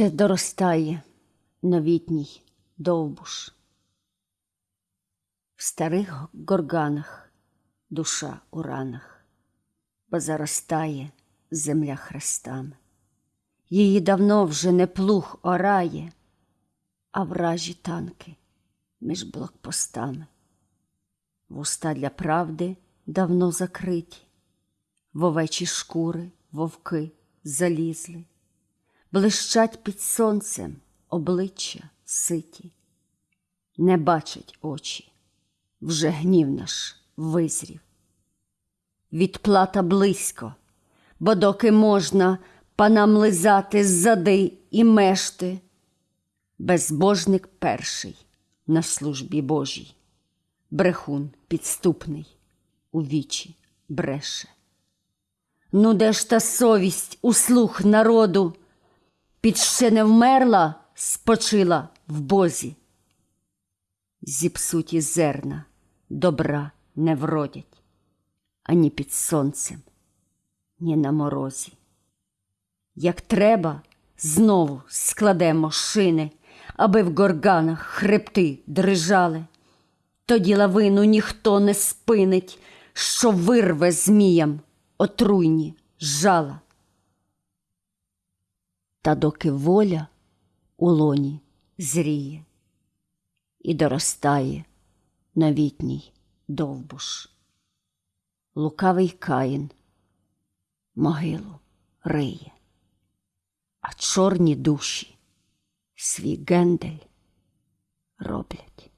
Ще доростає новітній довбуш. В старих горганах душа у ранах, бо заростає земля хрестами. Її давно вже не плуг орає, а вражі танки між блокпостами. Вуста для правди давно закриті, в овечі шкури вовки залізли, блищать під сонцем обличчя ситі, не бачать очі, вже гнів наш визрів. Відплата близько, бо доки можна панам лизати ззади і мешти, безбожник перший на службі Божій, брехун підступний у вічі бреше. Ну, де ж та совість у слух народу, під ще не вмерла, спочила в Бозі. Зіпсуті зерна добра не вродять ані під сонцем, ні на морозі. Як треба, знову складемо шини, аби в горганах хребти дрижали. Тоді лавину ніхто не спинить, що вирве зміям отруйні жала. Та доки воля у лоні зріє і доростає новітній довбуш. Лукавий каїн могилу риє, а чорні душі свій гендель роблять.